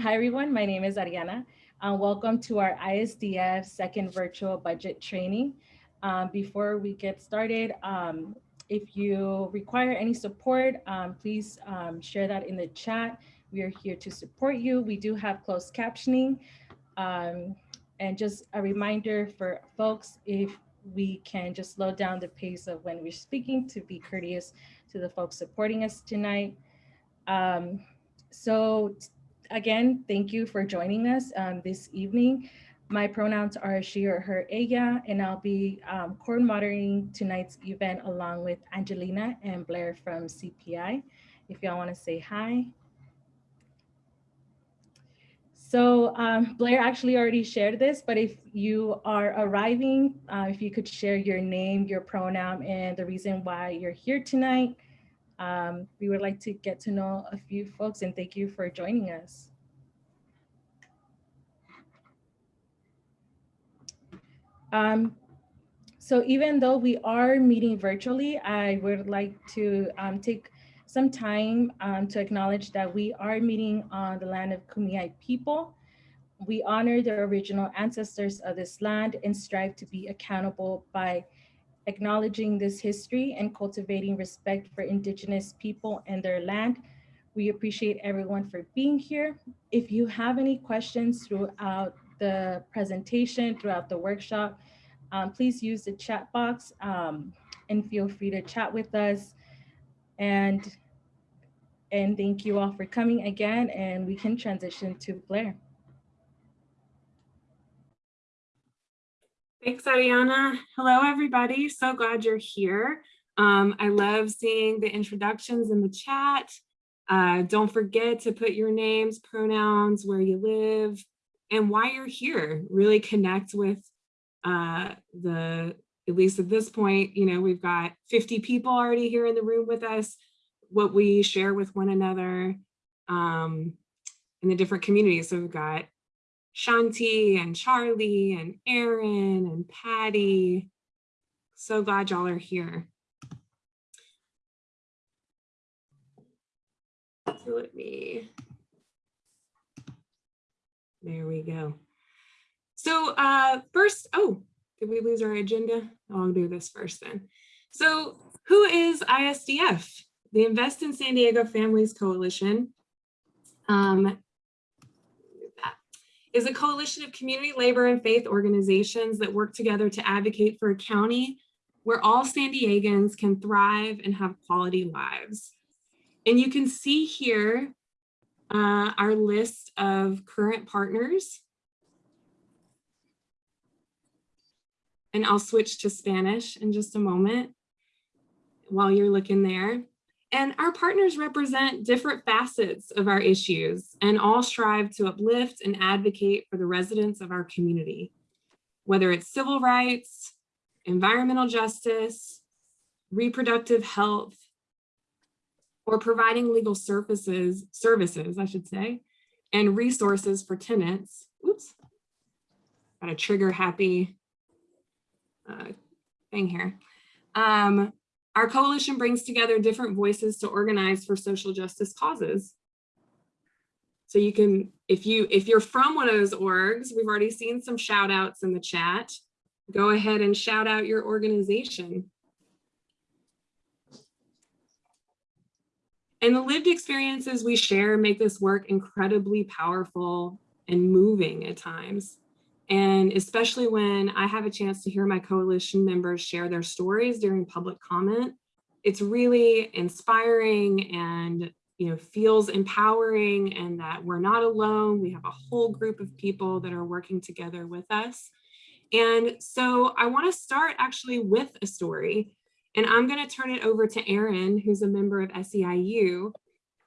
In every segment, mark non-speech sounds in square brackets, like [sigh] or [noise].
Hi, everyone. My name is Ariana. Uh, welcome to our ISDF second virtual budget training. Um, before we get started, um, if you require any support, um, please um, share that in the chat. We are here to support you. We do have closed captioning. Um, and just a reminder for folks, if we can just slow down the pace of when we're speaking to be courteous to the folks supporting us tonight. Um, so again, thank you for joining us um, this evening. My pronouns are she or her, ella, and I'll be um, moderating tonight's event along with Angelina and Blair from CPI. If y'all wanna say hi. So um, Blair actually already shared this, but if you are arriving, uh, if you could share your name, your pronoun, and the reason why you're here tonight, um, we would like to get to know a few folks and thank you for joining us. Um, so even though we are meeting virtually, I would like to um, take some time um, to acknowledge that we are meeting on the land of Kumeyaay people. We honor the original ancestors of this land and strive to be accountable by acknowledging this history and cultivating respect for indigenous people and their land. We appreciate everyone for being here. If you have any questions throughout the presentation, throughout the workshop, um, please use the chat box um, and feel free to chat with us. And, and thank you all for coming again and we can transition to Blair. Thanks, Ariana. Hello, everybody. So glad you're here. Um, I love seeing the introductions in the chat. Uh, don't forget to put your names, pronouns, where you live, and why you're here. Really connect with uh, the, at least at this point, you know, we've got 50 people already here in the room with us, what we share with one another um, in the different communities. So we've got Shanti and Charlie and Aaron and Patty. So glad y'all are here. So let me, there we go. So uh, first, oh, did we lose our agenda? I'll do this first then. So who is ISDF? The Invest in San Diego Families Coalition. Um, is a coalition of community labor and faith organizations that work together to advocate for a county where all San Diegans can thrive and have quality lives. And you can see here uh, our list of current partners. And I'll switch to Spanish in just a moment while you're looking there. And our partners represent different facets of our issues and all strive to uplift and advocate for the residents of our community, whether it's civil rights, environmental justice, reproductive health, or providing legal services, services, I should say, and resources for tenants. Oops, got a trigger happy uh, thing here. Um, our coalition brings together different voices to organize for social justice causes. So you can, if you if you're from one of those orgs, we've already seen some shout outs in the chat. Go ahead and shout out your organization. And the lived experiences we share make this work incredibly powerful and moving at times. And especially when I have a chance to hear my coalition members share their stories during public comment, it's really inspiring and you know feels empowering and that we're not alone. We have a whole group of people that are working together with us. And so I want to start actually with a story. And I'm going to turn it over to Aaron, who's a member of SEIU,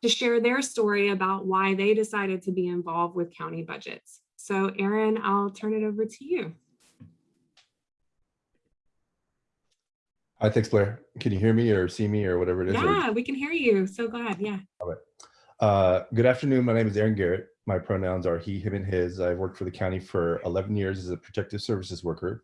to share their story about why they decided to be involved with county budgets. So Aaron, I'll turn it over to you. Hi, thanks, Blair. Can you hear me or see me or whatever it is? Yeah, we can hear you. So glad. Yeah. All right. Uh, good afternoon. My name is Aaron Garrett. My pronouns are he, him, and his. I've worked for the county for 11 years as a protective services worker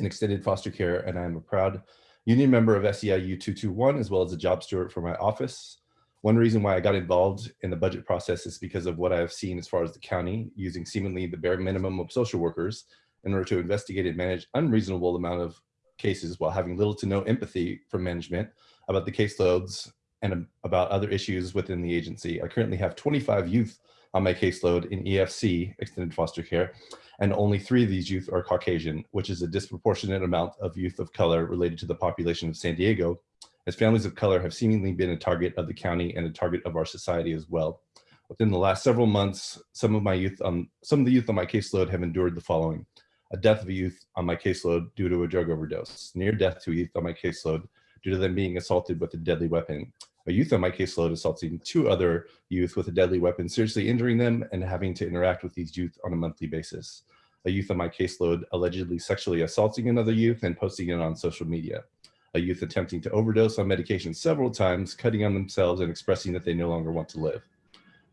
in extended foster care, and I'm a proud union member of SEIU 221, as well as a job steward for my office. One reason why I got involved in the budget process is because of what I've seen as far as the county using seemingly the bare minimum of social workers in order to investigate and manage unreasonable amount of cases while having little to no empathy from management about the caseloads and about other issues within the agency. I currently have 25 youth on my caseload in EFC, extended foster care, and only three of these youth are Caucasian, which is a disproportionate amount of youth of color related to the population of San Diego, as families of color have seemingly been a target of the county and a target of our society as well. Within the last several months, some of my youth, um, some of the youth on my caseload have endured the following. A death of a youth on my caseload due to a drug overdose, near death to a youth on my caseload due to them being assaulted with a deadly weapon. A youth on my caseload assaulting two other youth with a deadly weapon, seriously injuring them and having to interact with these youth on a monthly basis. A youth on my caseload allegedly sexually assaulting another youth and posting it on social media a youth attempting to overdose on medication several times, cutting on themselves and expressing that they no longer want to live.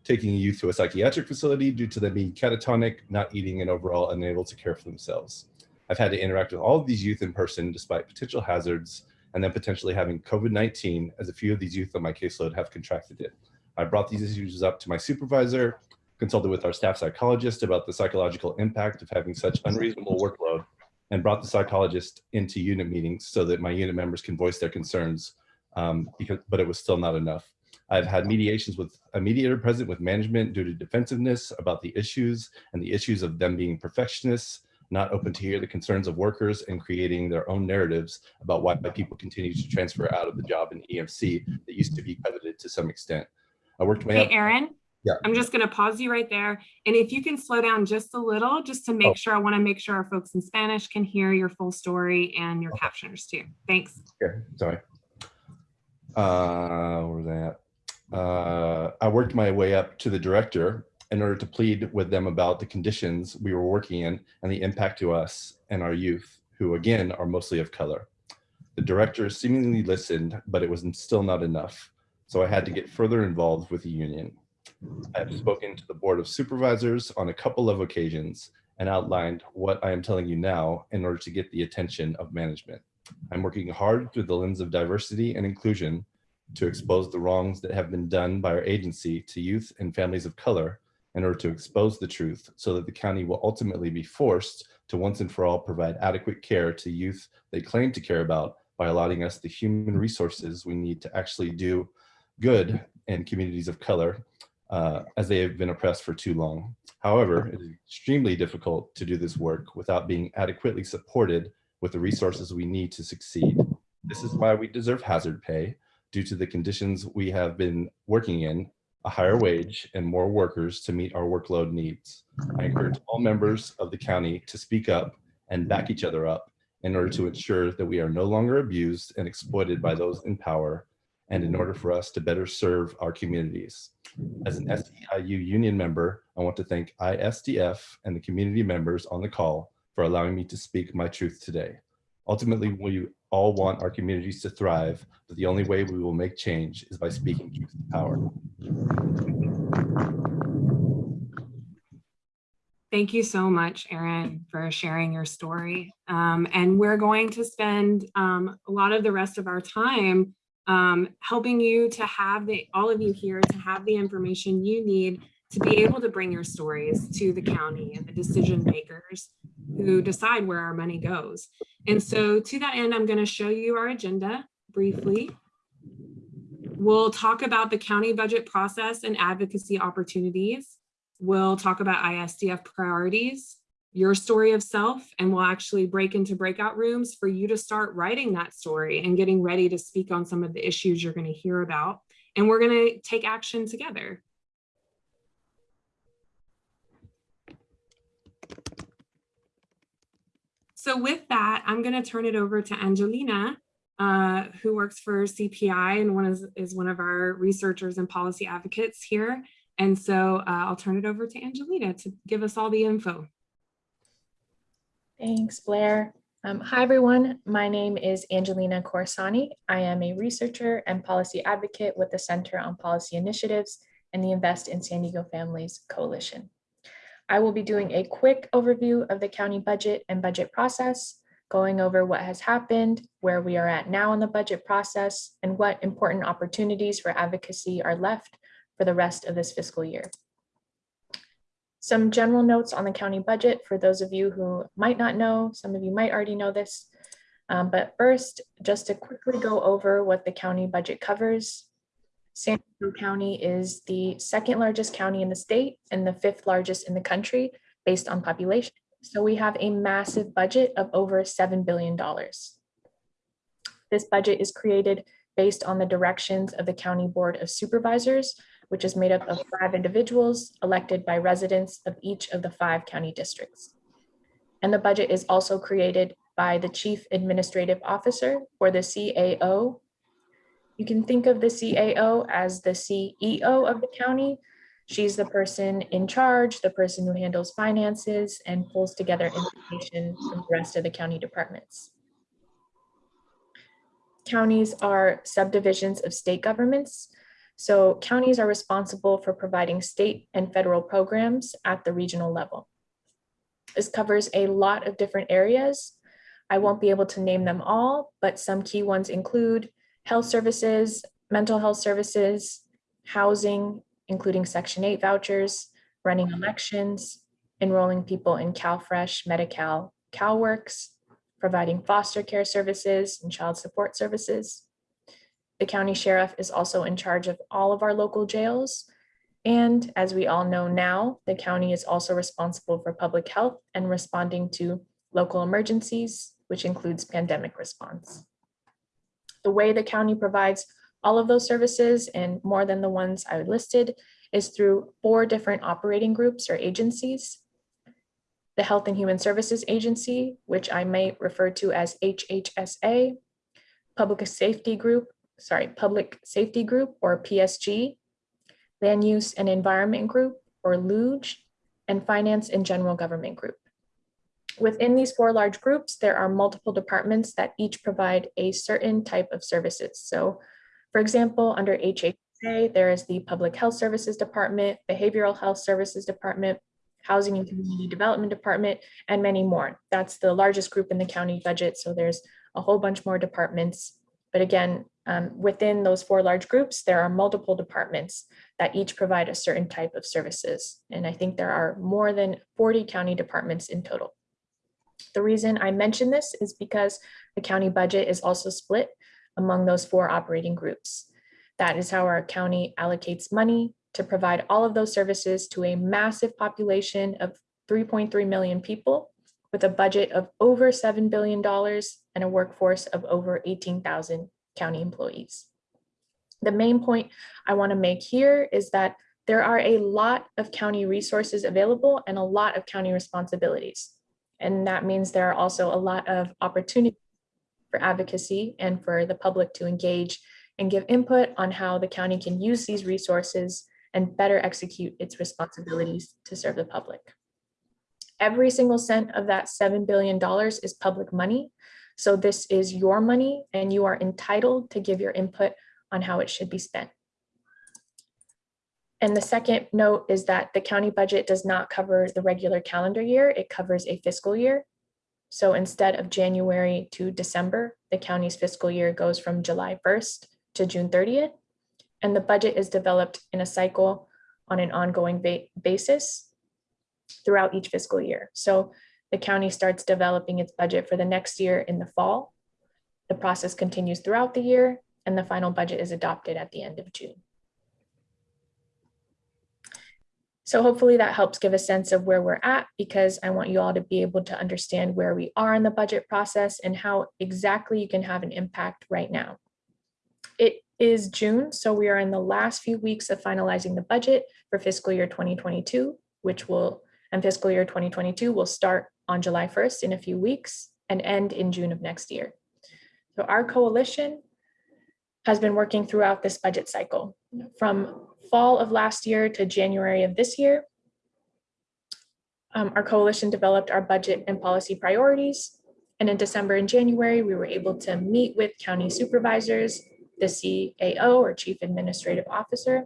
Taking a youth to a psychiatric facility due to them being catatonic, not eating, and overall unable to care for themselves. I've had to interact with all of these youth in person despite potential hazards and then potentially having COVID-19 as a few of these youth on my caseload have contracted it. I brought these issues up to my supervisor, consulted with our staff psychologist about the psychological impact of having such unreasonable workload and brought the psychologist into unit meetings so that my unit members can voice their concerns, um, because, but it was still not enough. I've had mediations with a mediator present with management due to defensiveness about the issues and the issues of them being perfectionists, not open to hear the concerns of workers and creating their own narratives about why people continue to transfer out of the job in EFC that used to be coveted to some extent. I worked my Hey, Aaron, Yeah. I'm just going to pause you right there. And if you can slow down just a little, just to Oh. make sure, I want to make sure our folks in Spanish can hear your full story and your captioners too. Thanks. Okay, sorry. Uh, where was I at? Uh, I worked my way up to the director in order to plead with them about the conditions we were working in and the impact to us and our youth, who again are mostly of color. The director seemingly listened, but it was still not enough. So I had to get further involved with the union. I have spoken to the Board of Supervisors on a couple of occasions and outlined what I am telling you now in order to get the attention of management. I'm working hard through the lens of diversity and inclusion to expose the wrongs that have been done by our agency to youth and families of color in order to expose the truth so that the county will ultimately be forced to once and for all provide adequate care to youth they claim to care about by allotting us the human resources we need to actually do good in communities of color uh, as they have been oppressed for too long. However, it is extremely difficult to do this work without being adequately supported with the resources we need to succeed. This is why we deserve hazard pay due to the conditions we have been working in, a higher wage and more workers to meet our workload needs. I encourage all members of the county to speak up and back each other up in order to ensure that we are no longer abused and exploited by those in power and in order for us to better serve our communities. As an SEIU union member, I want to thank ISDF and the community members on the call for allowing me to speak my truth today. Ultimately, we all want our communities to thrive, but the only way we will make change is by speaking truth to power. Thank you so much, Aaron, for sharing your story. Um, and we're going to spend um, a lot of the rest of our time um, helping you to have the, all of you here to have the information you need to be able to bring your stories to the county and the decision makers who decide where our money goes. And so to that end, I'm going to show you our agenda briefly. We'll talk about the county budget process and advocacy opportunities. We'll talk about ISDF priorities, your story of self, and we'll actually break into breakout rooms for you to start writing that story and getting ready to speak on some of the issues you're going to hear about. And we're going to take action together. So with that, I'm going to turn it over to Angelina, uh, who works for CPI and one is, is one of our researchers and policy advocates here. And so uh, I'll turn it over to Angelina to give us all the info. Thanks, Blair. Um, hi, everyone. My name is Angelina Corsani. I am a researcher and policy advocate with the Center on Policy Initiatives and the Invest in San Diego Families Coalition. I will be doing a quick overview of the county budget and budget process, going over what has happened, where we are at now in the budget process, and what important opportunities for advocacy are left for the rest of this fiscal year. Some general notes on the county budget for those of you who might not know, some of you might already know this. Um, but first, just to quickly go over what the county budget covers. San Diego County is the second largest county in the state and the fifth largest in the country based on population. So we have a massive budget of over $7 billion. This budget is created based on the directions of the County Board of Supervisors, which is made up of five individuals elected by residents of each of the five county districts. And the budget is also created by the Chief Administrative Officer or the CAO. You can think of the CAO as the CEO of the county. She's the person in charge, the person who handles finances and pulls together information from the rest of the county departments. Counties are subdivisions of state governments. So counties are responsible for providing state and federal programs at the regional level. This covers a lot of different areas. I won't be able to name them all, but some key ones include health services, mental health services, housing, including Section 8 vouchers, running elections, enrolling people in CalFresh, Medi-Cal, CalWorks, providing foster care services and child support services. The county sheriff is also in charge of all of our local jails. And as we all know now, the county is also responsible for public health and responding to local emergencies, which includes pandemic response. The way the county provides all of those services and more than the ones I listed is through four different operating groups or agencies. The Health and Human Services Agency, which I may refer to as HHSA, Public Safety Group, sorry, Public Safety Group or PSG, Land Use and Environment Group or LUGE, and Finance and General Government Group. Within these four large groups, there are multiple departments that each provide a certain type of services. So for example, under HHSA, there is the Public Health Services Department, Behavioral Health Services Department, Housing and Community Development Department, and many more. That's the largest group in the county budget. So there's a whole bunch more departments. But again, um, within those four large groups, there are multiple departments that each provide a certain type of services. And I think there are more than 40 county departments in total. The reason I mention this is because the county budget is also split among those four operating groups. That is how our county allocates money to provide all of those services to a massive population of 3.3 million people with a budget of over $7 billion and a workforce of over 18,000 county employees. The main point I want to make here is that there are a lot of county resources available and a lot of county responsibilities. And that means there are also a lot of opportunities for advocacy and for the public to engage and give input on how the county can use these resources and better execute its responsibilities to serve the public. Every single cent of that $7 billion is public money. So this is your money and you are entitled to give your input on how it should be spent. And the second note is that the county budget does not cover the regular calendar year, it covers a fiscal year. So instead of January to December, the county's fiscal year goes from July 1st to June 30th. And the budget is developed in a cycle on an ongoing ba basis throughout each fiscal year. So the county starts developing its budget for the next year in the fall. The process continues throughout the year and the final budget is adopted at the end of June. So hopefully that helps give a sense of where we're at because I want you all to be able to understand where we are in the budget process and how exactly you can have an impact right now. It is June, so we are in the last few weeks of finalizing the budget for fiscal year 2022, which will, and fiscal year 2022 will start on July 1st in a few weeks and end in June of next year. So our coalition has been working throughout this budget cycle from fall of last year to January of this year. Um, our coalition developed our budget and policy priorities. And in December and January, we were able to meet with county supervisors, the CAO or Chief Administrative Officer,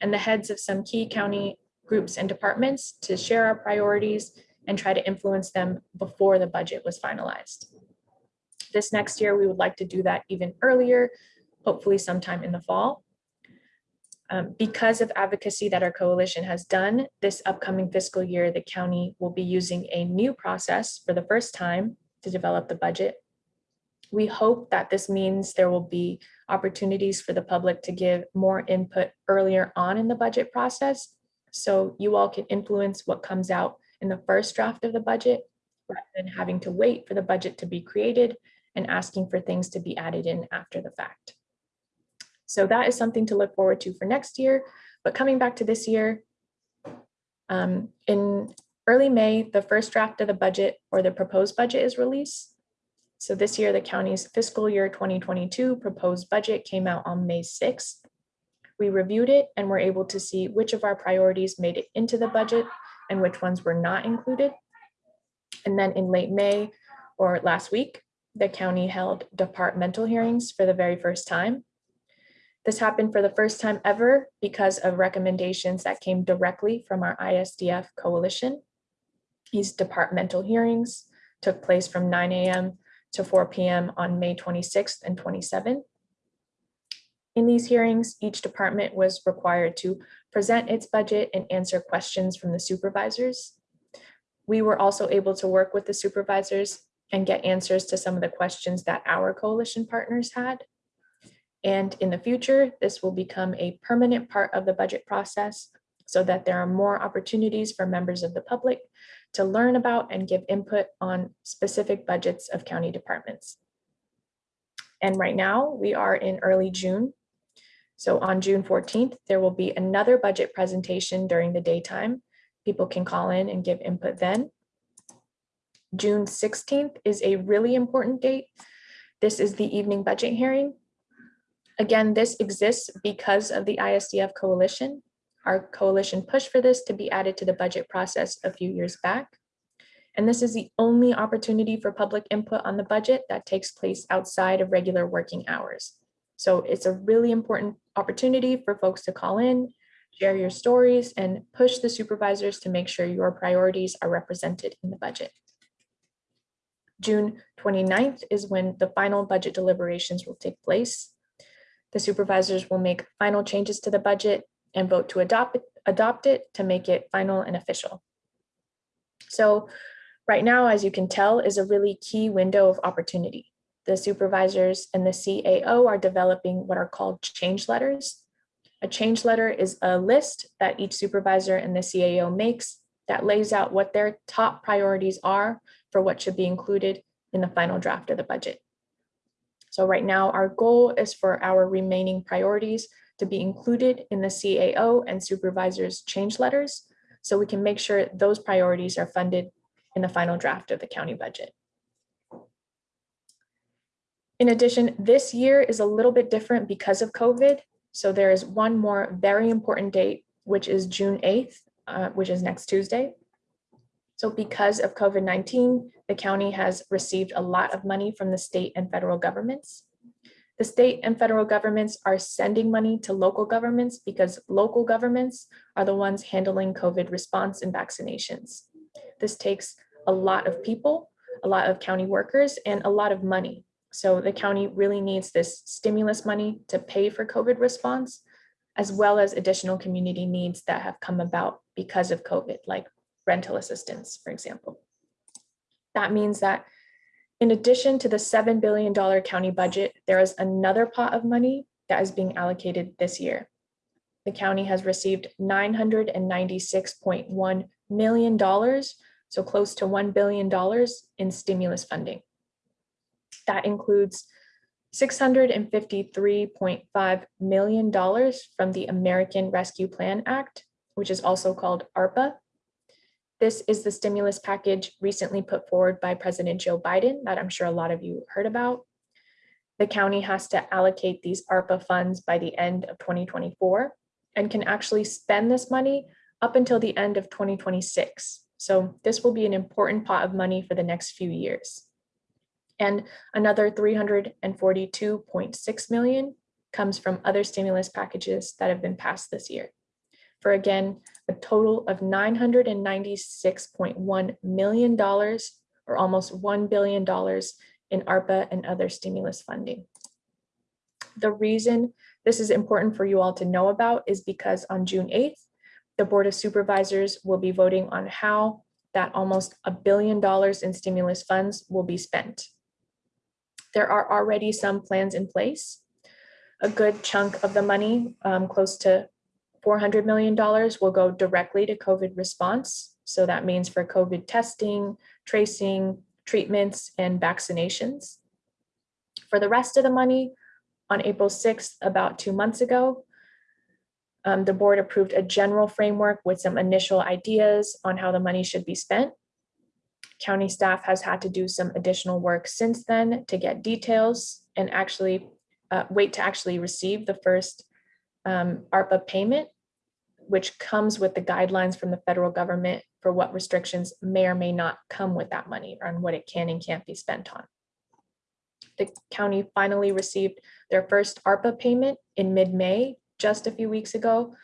and the heads of some key county groups and departments to share our priorities and try to influence them before the budget was finalized. This next year, we would like to do that even earlier, hopefully sometime in the fall. Um, because of advocacy that our coalition has done, this upcoming fiscal year, the county will be using a new process for the first time to develop the budget. We hope that this means there will be opportunities for the public to give more input earlier on in the budget process. So you all can influence what comes out in the first draft of the budget rather than having to wait for the budget to be created and asking for things to be added in after the fact. So that is something to look forward to for next year. But coming back to this year, um, in early May, the first draft of the budget or the proposed budget is released. So this year, the county's fiscal year 2022 proposed budget came out on May 6th. We reviewed it and were able to see which of our priorities made it into the budget and which ones were not included. And then in late May or last week, the county held departmental hearings for the very first time. This happened for the first time ever because of recommendations that came directly from our ISDF coalition. These departmental hearings took place from 9 a.m. to 4 p.m. on May 26th and 27th. In these hearings, each department was required to present its budget and answer questions from the supervisors. We were also able to work with the supervisors and get answers to some of the questions that our coalition partners had. And in the future, this will become a permanent part of the budget process so that there are more opportunities for members of the public to learn about and give input on specific budgets of county departments. And right now we are in early June. So on June 14th, there will be another budget presentation during the daytime. People can call in and give input then. June 16th is a really important date. This is the evening budget hearing. Again, this exists because of the ISDF coalition. Our coalition pushed for this to be added to the budget process a few years back. And this is the only opportunity for public input on the budget that takes place outside of regular working hours. So it's a really important opportunity for folks to call in, share your stories, and push the supervisors to make sure your priorities are represented in the budget. June 29th is when the final budget deliberations will take place. The supervisors will make final changes to the budget and vote to adopt it, adopt it to make it final and official. So right now, as you can tell, is a really key window of opportunity. The supervisors and the CAO are developing what are called change letters. A change letter is a list that each supervisor and the CAO makes that lays out what their top priorities are for what should be included in the final draft of the budget. So right now, our goal is for our remaining priorities to be included in the CAO and supervisors change letters so we can make sure those priorities are funded in the final draft of the county budget. In addition, this year is a little bit different because of COVID. So there is one more very important date, which is June 8th, uh, which is next Tuesday. So because of COVID-19, the county has received a lot of money from the state and federal governments. The state and federal governments are sending money to local governments because local governments are the ones handling COVID response and vaccinations. This takes a lot of people, a lot of county workers, and a lot of money. So the county really needs this stimulus money to pay for COVID response, as well as additional community needs that have come about because of COVID, like rental assistance, for example. That means that in addition to the $7 billion county budget, there is another pot of money that is being allocated this year. The county has received $996.1 million, so close to $1 billion in stimulus funding. That includes $653.5 million from the American Rescue Plan Act, which is also called ARPA, this is the stimulus package recently put forward by President Joe Biden that I'm sure a lot of you heard about. The county has to allocate these ARPA funds by the end of 2024 and can actually spend this money up until the end of 2026. So this will be an important pot of money for the next few years. And another 342.6 million comes from other stimulus packages that have been passed this year for again, a total of $996.1 million or almost $1 billion in ARPA and other stimulus funding. The reason this is important for you all to know about is because on June 8th, the Board of Supervisors will be voting on how that almost a billion dollars in stimulus funds will be spent. There are already some plans in place. A good chunk of the money, um, close to $400 million will go directly to COVID response. So that means for COVID testing, tracing, treatments, and vaccinations. For the rest of the money, on April 6th, about two months ago, um, the board approved a general framework with some initial ideas on how the money should be spent. County staff has had to do some additional work since then to get details and actually uh, wait to actually receive the first um, ARPA payment, which comes with the guidelines from the federal government for what restrictions may or may not come with that money and what it can and can't be spent on. The county finally received their first ARPA payment in mid-May, just a few weeks ago.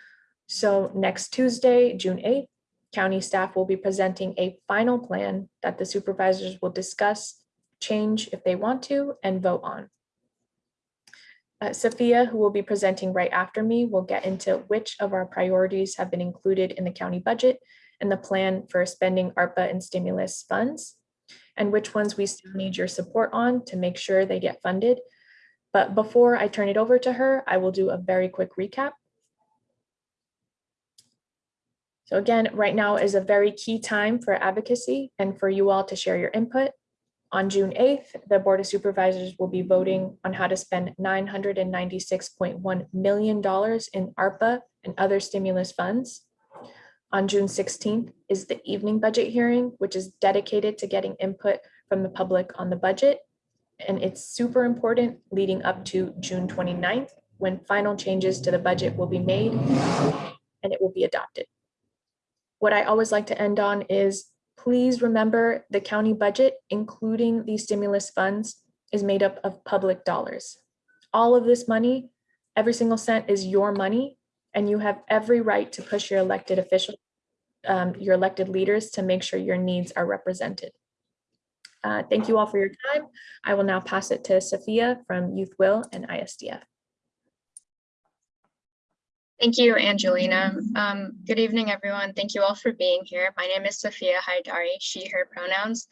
So next Tuesday, June 8th, county staff will be presenting a final plan that the supervisors will discuss, change if they want to, and vote on. Uh, Sophia, who will be presenting right after me, will get into which of our priorities have been included in the county budget and the plan for spending ARPA and stimulus funds, and which ones we still need your support on to make sure they get funded. But before I turn it over to her, I will do a very quick recap. So again, right now is a very key time for advocacy and for you all to share your input. On June 8th, the Board of Supervisors will be voting on how to spend $996.1 million in ARPA and other stimulus funds. On June 16th is the evening budget hearing, which is dedicated to getting input from the public on the budget. And it's super important leading up to June 29th, when final changes to the budget will be made and it will be adopted. What I always like to end on is please remember the county budget, including these stimulus funds, is made up of public dollars. All of this money, every single cent is your money, and you have every right to push your elected officials, um, your elected leaders to make sure your needs are represented. Uh, thank you all for your time. I will now pass it to Sophia from Youth Will and ISDF. Thank you, Angelina. Um, good evening, everyone. Thank you all for being here. My name is Sophia Haidari, she, her pronouns,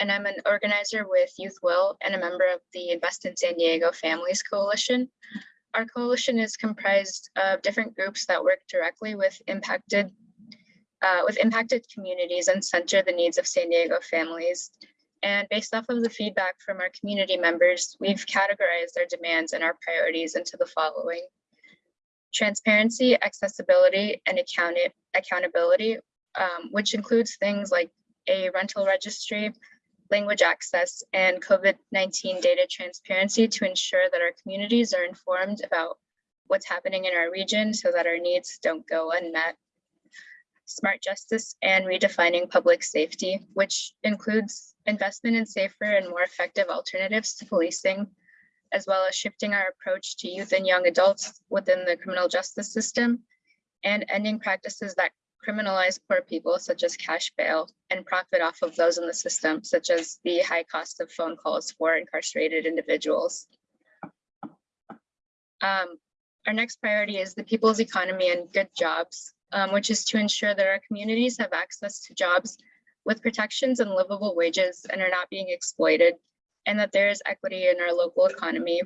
and I'm an organizer with Youth Will and a member of the Invest in San Diego Families Coalition. Our coalition is comprised of different groups that work directly with impacted uh, with impacted communities and center the needs of San Diego families. And based off of the feedback from our community members, we've categorized our demands and our priorities into the following transparency, accessibility, and account accountability, um, which includes things like a rental registry, language access, and COVID-19 data transparency to ensure that our communities are informed about what's happening in our region so that our needs don't go unmet. Smart justice and redefining public safety, which includes investment in safer and more effective alternatives to policing, as well as shifting our approach to youth and young adults within the criminal justice system and ending practices that criminalize poor people such as cash bail and profit off of those in the system, such as the high cost of phone calls for incarcerated individuals. Um, our next priority is the people's economy and good jobs, um, which is to ensure that our communities have access to jobs with protections and livable wages and are not being exploited and that there is equity in our local economy.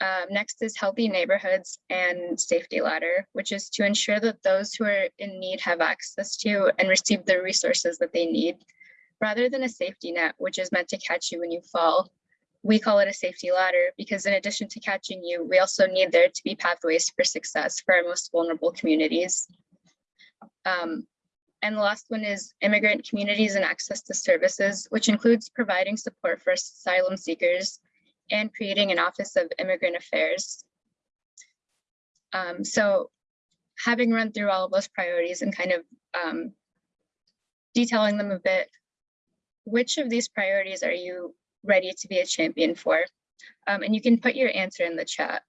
Um, next is healthy neighborhoods and safety ladder, which is to ensure that those who are in need have access to and receive the resources that they need, rather than a safety net, which is meant to catch you when you fall. We call it a safety ladder because in addition to catching you, we also need there to be pathways for success for our most vulnerable communities. Um, and the last one is immigrant communities and access to services, which includes providing support for asylum seekers and creating an Office of Immigrant Affairs. Um, so having run through all of those priorities and kind of um, detailing them a bit, which of these priorities are you ready to be a champion for? Um, and you can put your answer in the chat.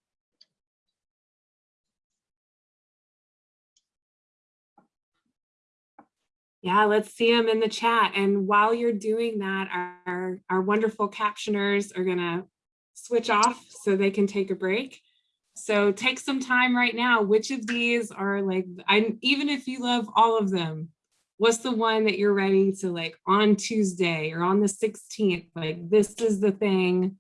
Yeah, let's see them in the chat. And while you're doing that, our, our wonderful captioners are gonna switch off so they can take a break. So take some time right now. Which of these are like, I even if you love all of them, what's the one that you're ready to like on Tuesday or on the 16th? Like this is the thing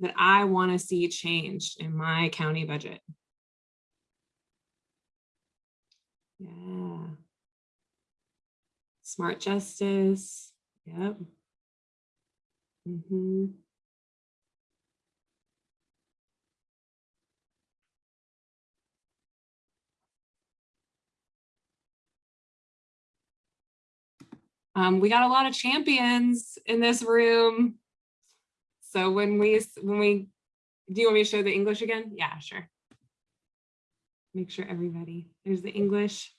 that I want to see changed in my county budget. Yeah. Smart justice. Yep. hmm Um, we got a lot of champions in this room. So when we, when we, do you want me to show the English again? Yeah, sure. Make sure everybody, there's the English.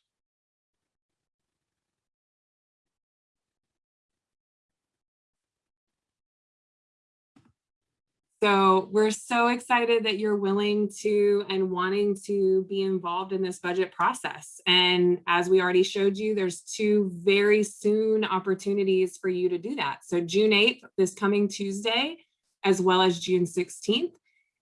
So we're so excited that you're willing to and wanting to be involved in this budget process. And as we already showed you, there's two very soon opportunities for you to do that. So June 8th, this coming Tuesday, as well as June 16th.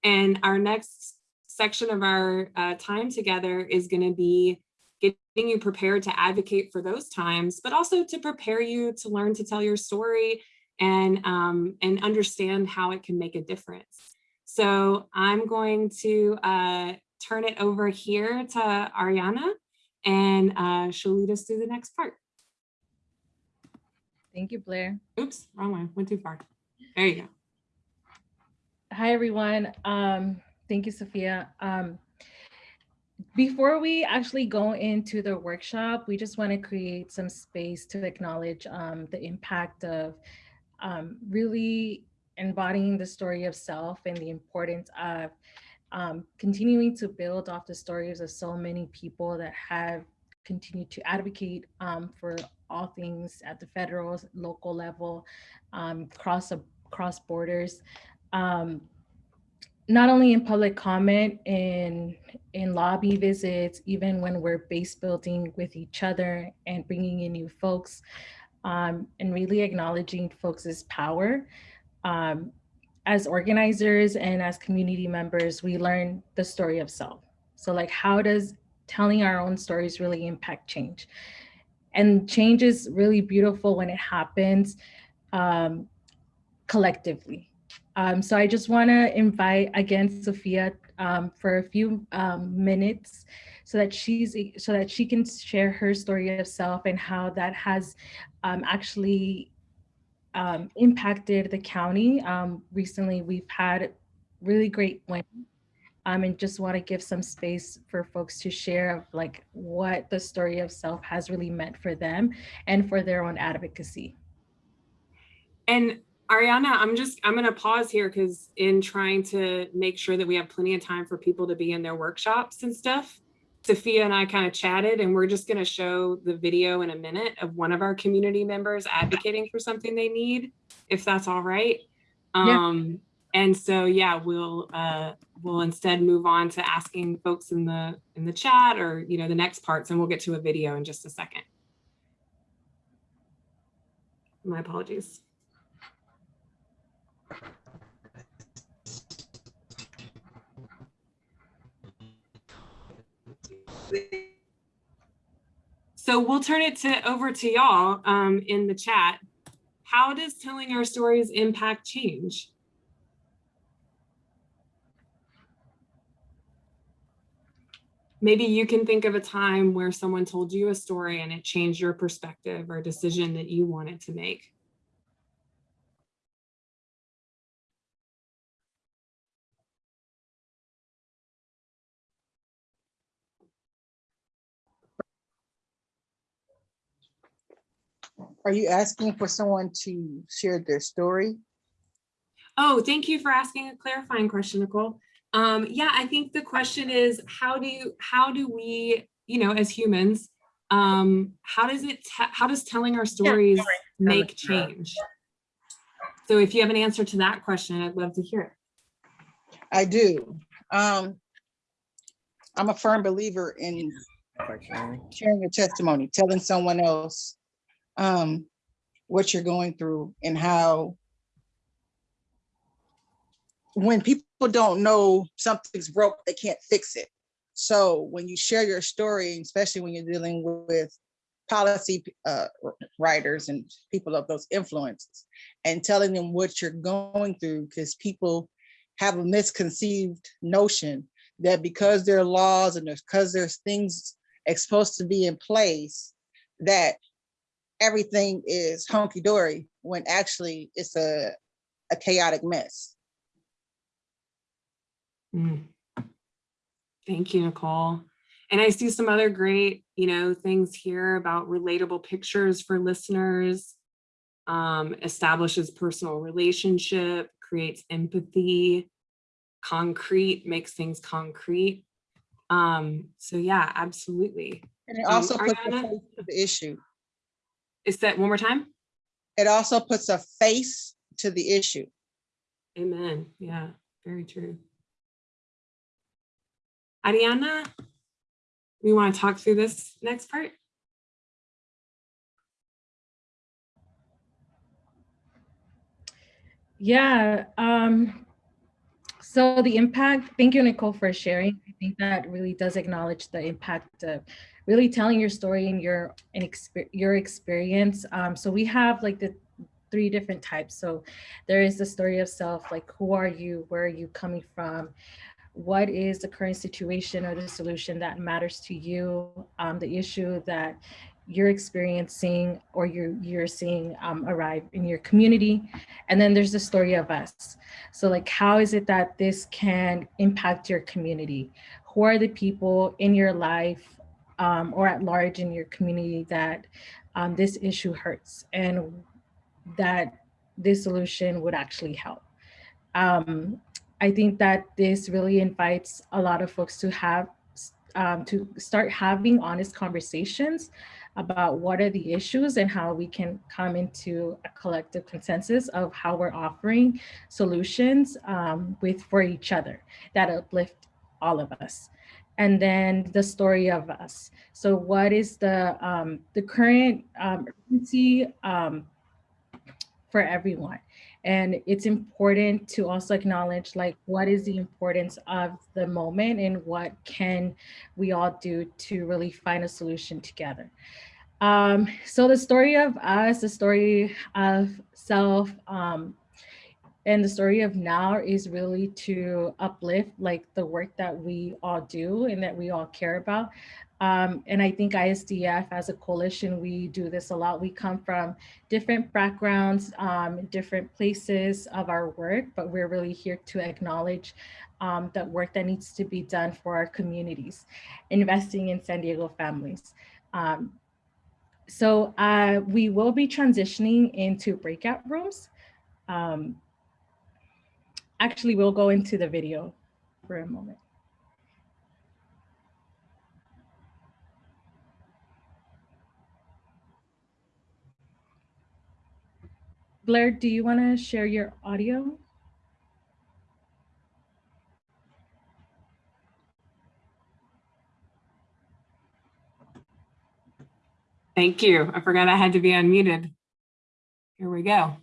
And our next section of our uh, time together is going to be getting you prepared to advocate for those times, but also to prepare you to learn to tell your story and, um, and understand how it can make a difference. So I'm going to uh, turn it over here to Ariana and uh, she'll lead us through the next part. Thank you, Blair. Oops, wrong one, went too far. There you go. Hi, everyone. Um, thank you, Sophia. Um, before we actually go into the workshop, we just want to create some space to acknowledge um, the impact of um, really embodying the story of self and the importance of um, continuing to build off the stories of so many people that have continued to advocate um, for all things at the federal, local level, um, cross, across borders. Um, not only in public comment, in, in lobby visits, even when we're base building with each other and bringing in new folks, um, and really acknowledging folks' power. Um, as organizers and as community members, we learn the story of self. So like, how does telling our own stories really impact change? And change is really beautiful when it happens um, collectively. Um, so I just wanna invite again, Sophia, um, for a few um, minutes so that she's so that she can share her story of self and how that has um, actually um, impacted the county. Um, recently, we've had really great wins um, and just want to give some space for folks to share of like what the story of self has really meant for them and for their own advocacy. And Ariana, I'm just, I'm gonna pause here because in trying to make sure that we have plenty of time for people to be in their workshops and stuff, Sophia and I kind of chatted and we're just gonna show the video in a minute of one of our community members advocating for something they need, if that's all right. Yeah. Um, and so, yeah, we'll, uh, we'll instead move on to asking folks in the, in the chat or, you know, the next parts and we'll get to a video in just a second. My apologies. So we'll turn it to over to y'all um, in the chat. How does telling our stories impact change? Maybe you can think of a time where someone told you a story and it changed your perspective or decision that you wanted to make. Are you asking for someone to share their story? Oh, thank you for asking a clarifying question, Nicole. Um, yeah, I think the question is, how do you, how do we, you know, as humans, um, how does it, how does telling our stories make change? So if you have an answer to that question, I'd love to hear it. I do. Um, I'm a firm believer in sharing your testimony, telling someone else um, what you're going through and how when people don't know something's broke, they can't fix it. So when you share your story, especially when you're dealing with policy uh, writers and people of those influences and telling them what you're going through, because people have a misconceived notion that because there are laws and because there's things supposed to be in place, that everything is hunky dory when actually it's a, a chaotic mess. Mm. Thank you, Nicole. And I see some other great, you know, things here about relatable pictures for listeners, um, establishes personal relationship, creates empathy, concrete, makes things concrete. Um, so yeah, absolutely. And it Um, also puts a Ariana? the issue. Is that one more time? It also puts a face to the issue. Amen. Yeah, very true. Ariana, we want to talk through this next part? Yeah. Um, so the impact, thank you, Nicole, for sharing. I think that really does acknowledge the impact of really telling your story and your and exper- your experience. Um, so we have like the three different types. So there is the story of self, like who are you, where are you coming from, what is the current situation or the solution that matters to you, um, the issue that you're experiencing or you're you're seeing um, arrive in your community, and then there's the story of us. So like, how is it that this can impact your community? Who are the people in your life um, or at large in your community that um, this issue hurts and that this solution would actually help? Um, I think that this really invites a lot of folks to have um, to start having honest conversations about what are the issues and how we can come into a collective consensus of how we're offering solutions um, with for each other that uplift all of us. And then the story of us. So what is the um, the current um, urgency um, for everyone? And it's important to also acknowledge like what is the importance of the moment and what can we all do to really find a solution together. Um, so the story of us, the story of self, um, and the story of now is really to uplift like the work that we all do and that we all care about. Um, and I think ISDF as a coalition, we do this a lot. We come from different backgrounds, um, different places of our work, but we're really here to acknowledge um, that work that needs to be done for our communities, investing in San Diego families. Um, so uh, we will be transitioning into breakout rooms. Um, actually, we'll go into the video for a moment. Blair, do you want to share your audio? Thank you. I forgot I had to be unmuted. Here we go.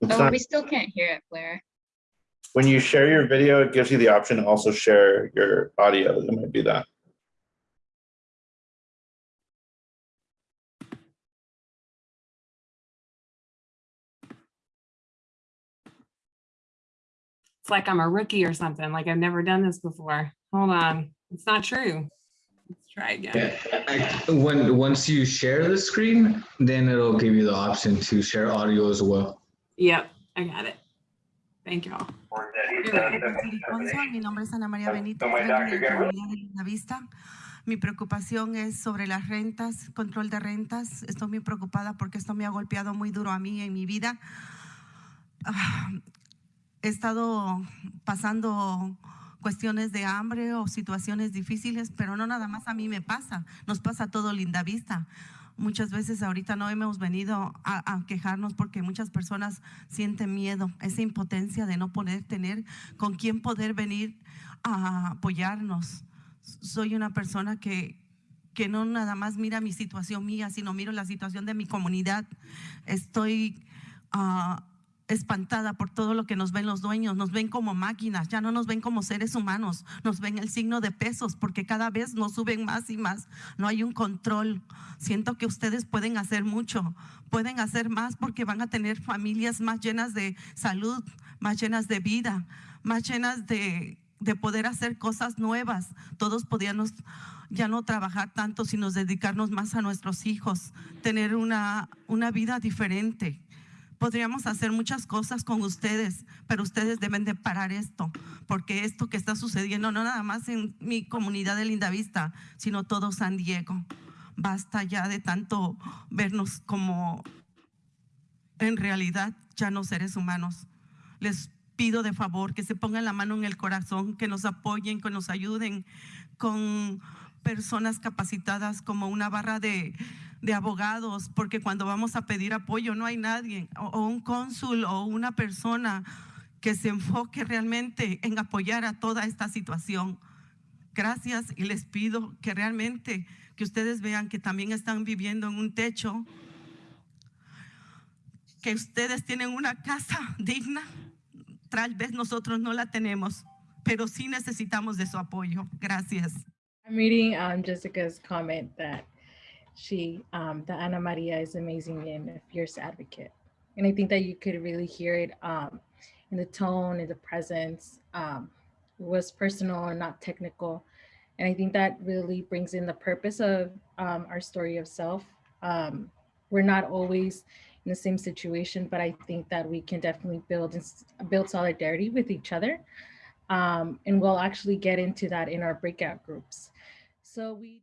It's Oh, not- we still can't hear it, Blair. when you share your video, it gives you the option to also share your audio. It might be that. It's like I'm a rookie or something, like I've never done this before. Hold on. It's not true. Let's try again. Yeah, I- when, once you share the screen, then it'll give you the option to share audio as well. Yep, I got it. Thank you all. Mi nombre es Ana María Benito, de la Vista. Mi preocupación es sobre las rentas, control de rentas. Estoy muy preocupada porque esto me ha golpeado muy duro a mí en mi vida. Ah, He estado pasando cuestiones de hambre o situaciones difíciles, pero no nada más a mí me pasa, nos pasa a todo Linda Vista. Muchas veces ahorita no hemos venido a, quejarnos porque muchas personas sienten miedo, esa impotencia de no poder tener con quién poder venir a apoyarnos. Soy una persona que, que no nada más mira mi situación mía, sino miro la situación de mi comunidad. Estoy ah, espantada por todo lo que nos ven los dueños, nos ven como máquinas, ya no nos ven como seres humanos, nos ven el signo de pesos porque cada vez nos suben más y más, no hay un control. Siento que ustedes pueden hacer mucho, pueden hacer más porque van a tener familias más llenas de salud, más llenas de vida, más llenas de, de poder hacer cosas nuevas. Todos podíamos ya no trabajar tanto, sino dedicarnos más a nuestros hijos, tener una, una vida diferente. Podríamos hacer muchas cosas con ustedes, pero ustedes deben de parar esto, porque esto que está sucediendo no nada más en mi comunidad de Lindavista, sino todo San Diego. Basta ya de tanto vernos como en realidad ya no seres humanos. Les pido de favor que se pongan la mano en el corazón, que nos apoyen, que nos ayuden con personas capacitadas como una barra de, de abogados, porque cuando vamos a pedir apoyo no hay nadie, o, un cónsul o una persona que se enfoque realmente en apoyar a toda esta situación. Gracias y les pido que realmente que ustedes vean que también están viviendo en un techo, que ustedes tienen una casa [laughs] digna. Tal vez nosotros no la tenemos, pero sí necesitamos de su apoyo. Gracias. I'm reading um, Jessica's comment that she, um, that Ana Maria is amazing and a fierce advocate. And I think that you could really hear it um, in the tone, in the presence. Um, was personal and not technical. And I think that really brings in the purpose of um, our story of self. Um, we're not always in the same situation, but I think that we can definitely build build solidarity with each other. Um, and we'll actually get into that in our breakout groups. So we